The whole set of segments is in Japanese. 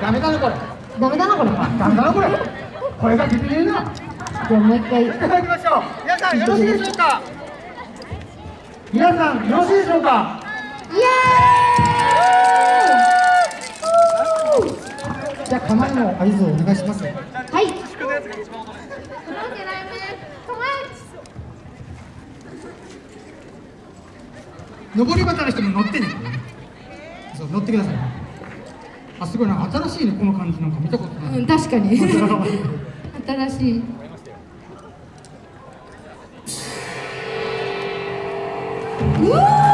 ダメだなこれ。ダメだなこれ。ダメだなこれ。声が出てねえなじゃあもう一回。いただきましょう。皆さんよろしいでしょうか？皆さんよろしいでしょうか？イエじゃあ構えの合図をお願いしますーイはい。登り旗の人も乗ってね。そう乗ってくださいあすごいな新しいねこの感じなんか見たことない、うん確かに。新しい。うー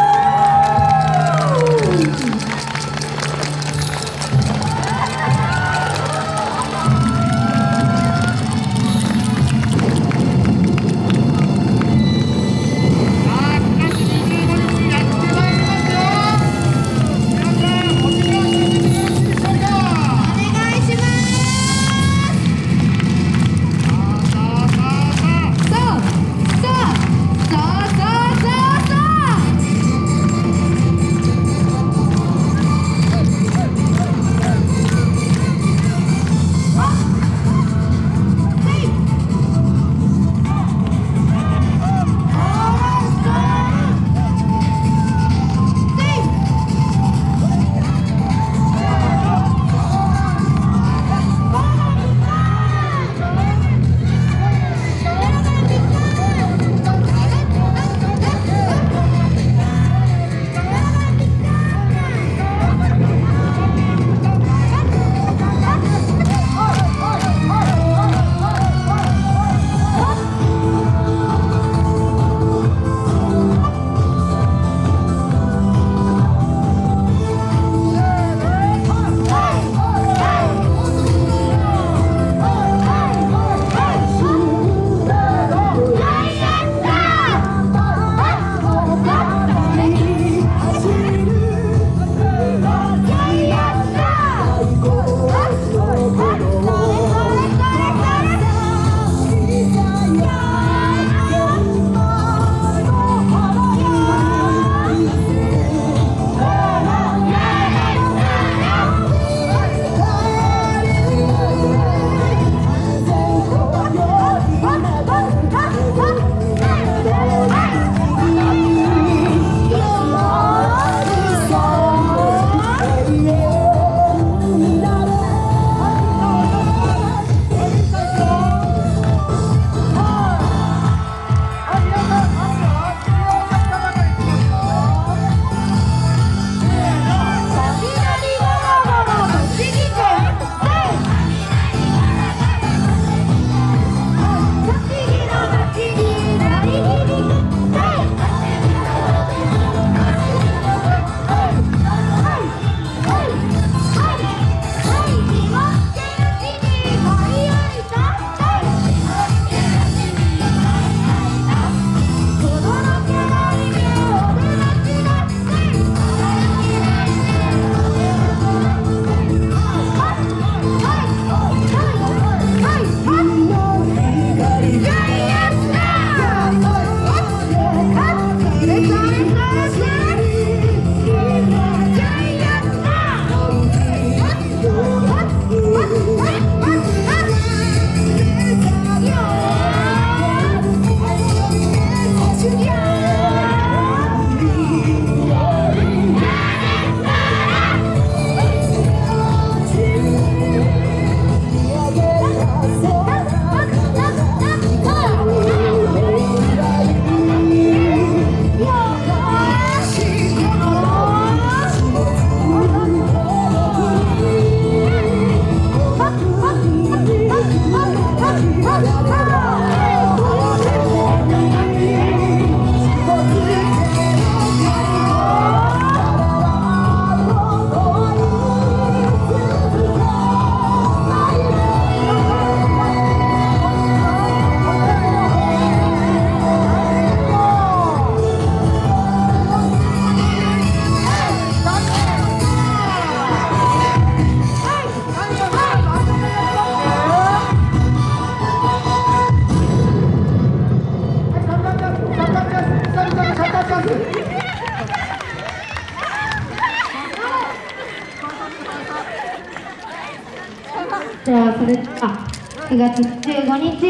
じゃあそれでは9月15日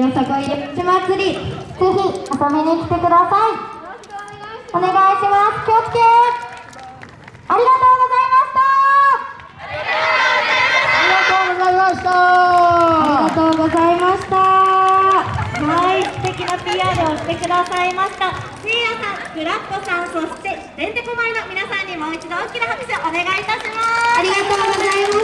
よさこい歴史祭りぜひ遊びに来てください。お願いします。気をつけ。ありがとうございました。ありがとうございました。ありがとうございました。はい、素敵な PR をしてくださいました。せいやさん、グラッコさん、そしててんてこまいの皆さんにもう一度大きな拍手をお願いいたします。ありがとうございました